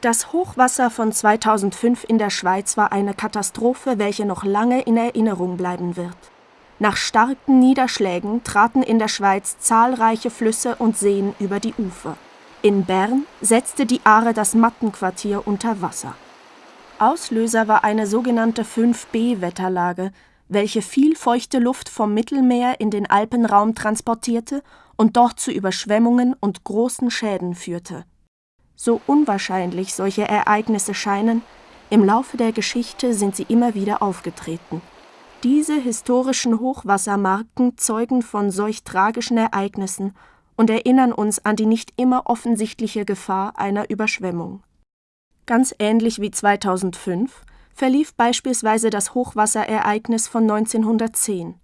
Das Hochwasser von 2005 in der Schweiz war eine Katastrophe, welche noch lange in Erinnerung bleiben wird. Nach starken Niederschlägen traten in der Schweiz zahlreiche Flüsse und Seen über die Ufer. In Bern setzte die Aare das Mattenquartier unter Wasser. Auslöser war eine sogenannte 5b-Wetterlage, welche viel feuchte Luft vom Mittelmeer in den Alpenraum transportierte und dort zu Überschwemmungen und großen Schäden führte so unwahrscheinlich solche Ereignisse scheinen, im Laufe der Geschichte sind sie immer wieder aufgetreten. Diese historischen Hochwassermarken zeugen von solch tragischen Ereignissen und erinnern uns an die nicht immer offensichtliche Gefahr einer Überschwemmung. Ganz ähnlich wie 2005 verlief beispielsweise das Hochwasserereignis von 1910.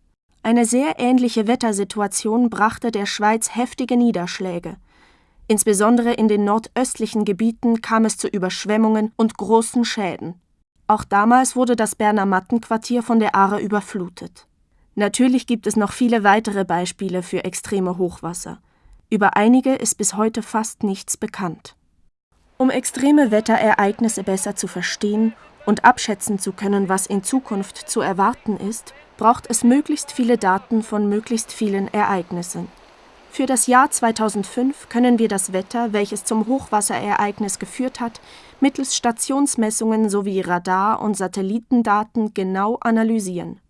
Eine sehr ähnliche Wettersituation brachte der Schweiz heftige Niederschläge. Insbesondere in den nordöstlichen Gebieten kam es zu Überschwemmungen und großen Schäden. Auch damals wurde das Berner Mattenquartier von der Aare überflutet. Natürlich gibt es noch viele weitere Beispiele für extreme Hochwasser. Über einige ist bis heute fast nichts bekannt. Um extreme Wetterereignisse besser zu verstehen und abschätzen zu können, was in Zukunft zu erwarten ist, braucht es möglichst viele Daten von möglichst vielen Ereignissen. Für das Jahr 2005 können wir das Wetter, welches zum Hochwasserereignis geführt hat, mittels Stationsmessungen sowie Radar- und Satellitendaten genau analysieren.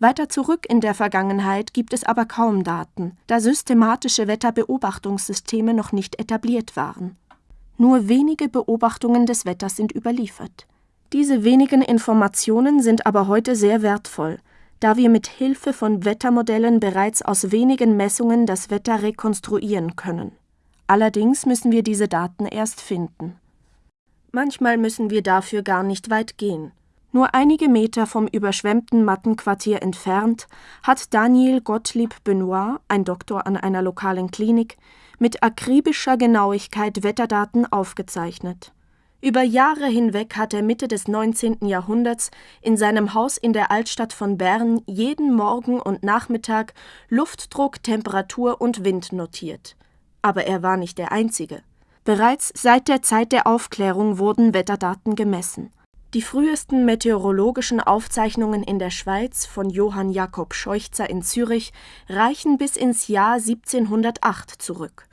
Weiter zurück in der Vergangenheit gibt es aber kaum Daten, da systematische Wetterbeobachtungssysteme noch nicht etabliert waren. Nur wenige Beobachtungen des Wetters sind überliefert. Diese wenigen Informationen sind aber heute sehr wertvoll, da wir mit Hilfe von Wettermodellen bereits aus wenigen Messungen das Wetter rekonstruieren können. Allerdings müssen wir diese Daten erst finden. Manchmal müssen wir dafür gar nicht weit gehen. Nur einige Meter vom überschwemmten Mattenquartier entfernt hat Daniel Gottlieb Benoit, ein Doktor an einer lokalen Klinik, mit akribischer Genauigkeit Wetterdaten aufgezeichnet. Über Jahre hinweg hat er Mitte des 19. Jahrhunderts in seinem Haus in der Altstadt von Bern jeden Morgen und Nachmittag Luftdruck, Temperatur und Wind notiert. Aber er war nicht der Einzige. Bereits seit der Zeit der Aufklärung wurden Wetterdaten gemessen. Die frühesten meteorologischen Aufzeichnungen in der Schweiz von Johann Jakob Scheuchzer in Zürich reichen bis ins Jahr 1708 zurück.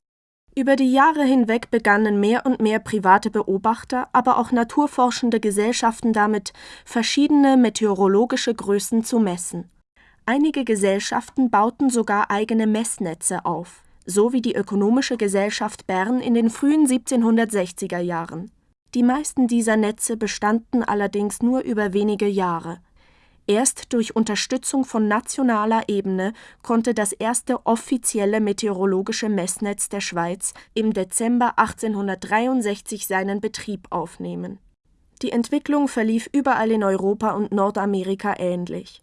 Über die Jahre hinweg begannen mehr und mehr private Beobachter, aber auch naturforschende Gesellschaften damit, verschiedene meteorologische Größen zu messen. Einige Gesellschaften bauten sogar eigene Messnetze auf, so wie die Ökonomische Gesellschaft Bern in den frühen 1760er Jahren. Die meisten dieser Netze bestanden allerdings nur über wenige Jahre. Erst durch Unterstützung von nationaler Ebene konnte das erste offizielle meteorologische Messnetz der Schweiz im Dezember 1863 seinen Betrieb aufnehmen. Die Entwicklung verlief überall in Europa und Nordamerika ähnlich.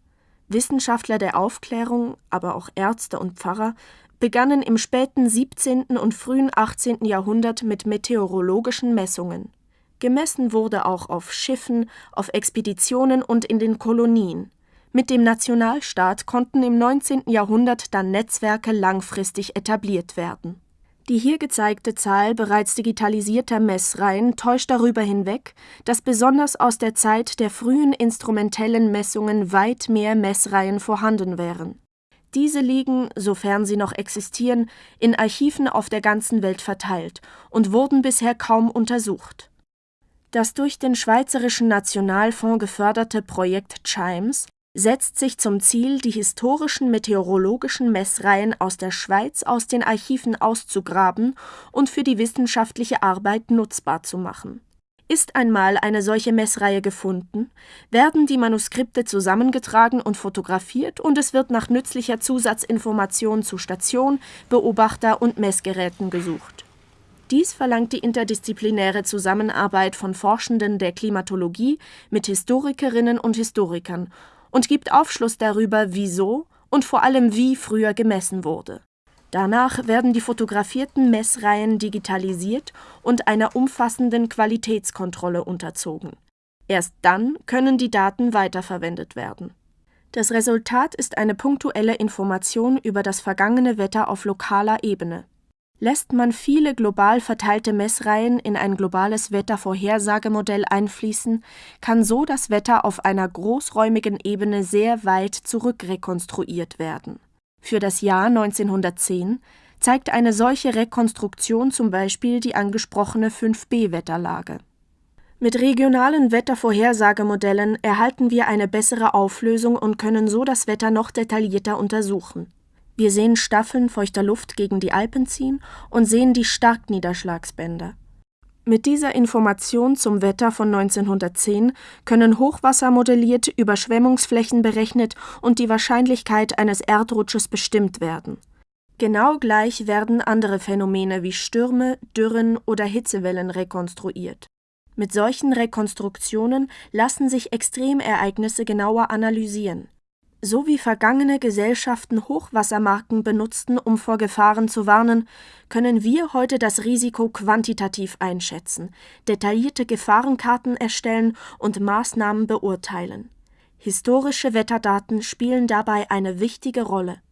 Wissenschaftler der Aufklärung, aber auch Ärzte und Pfarrer begannen im späten 17. und frühen 18. Jahrhundert mit meteorologischen Messungen. Gemessen wurde auch auf Schiffen, auf Expeditionen und in den Kolonien. Mit dem Nationalstaat konnten im 19. Jahrhundert dann Netzwerke langfristig etabliert werden. Die hier gezeigte Zahl bereits digitalisierter Messreihen täuscht darüber hinweg, dass besonders aus der Zeit der frühen instrumentellen Messungen weit mehr Messreihen vorhanden wären. Diese liegen, sofern sie noch existieren, in Archiven auf der ganzen Welt verteilt und wurden bisher kaum untersucht. Das durch den Schweizerischen Nationalfonds geförderte Projekt Chimes setzt sich zum Ziel, die historischen meteorologischen Messreihen aus der Schweiz aus den Archiven auszugraben und für die wissenschaftliche Arbeit nutzbar zu machen. Ist einmal eine solche Messreihe gefunden, werden die Manuskripte zusammengetragen und fotografiert und es wird nach nützlicher Zusatzinformation zu Station, Beobachter und Messgeräten gesucht dies verlangt die interdisziplinäre Zusammenarbeit von Forschenden der Klimatologie mit Historikerinnen und Historikern und gibt Aufschluss darüber, wieso und vor allem wie früher gemessen wurde. Danach werden die fotografierten Messreihen digitalisiert und einer umfassenden Qualitätskontrolle unterzogen. Erst dann können die Daten weiterverwendet werden. Das Resultat ist eine punktuelle Information über das vergangene Wetter auf lokaler Ebene Lässt man viele global verteilte Messreihen in ein globales Wettervorhersagemodell einfließen, kann so das Wetter auf einer großräumigen Ebene sehr weit zurückrekonstruiert werden. Für das Jahr 1910 zeigt eine solche Rekonstruktion zum Beispiel die angesprochene 5b-Wetterlage. Mit regionalen Wettervorhersagemodellen erhalten wir eine bessere Auflösung und können so das Wetter noch detaillierter untersuchen. Wir sehen Staffeln feuchter Luft gegen die Alpen ziehen und sehen die Starkniederschlagsbänder. Mit dieser Information zum Wetter von 1910 können Hochwasser modelliert, Überschwemmungsflächen berechnet und die Wahrscheinlichkeit eines Erdrutsches bestimmt werden. Genau gleich werden andere Phänomene wie Stürme, Dürren oder Hitzewellen rekonstruiert. Mit solchen Rekonstruktionen lassen sich Extremereignisse genauer analysieren. So wie vergangene Gesellschaften Hochwassermarken benutzten, um vor Gefahren zu warnen, können wir heute das Risiko quantitativ einschätzen, detaillierte Gefahrenkarten erstellen und Maßnahmen beurteilen. Historische Wetterdaten spielen dabei eine wichtige Rolle